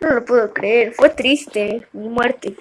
No lo puedo creer, fue triste mi muerte.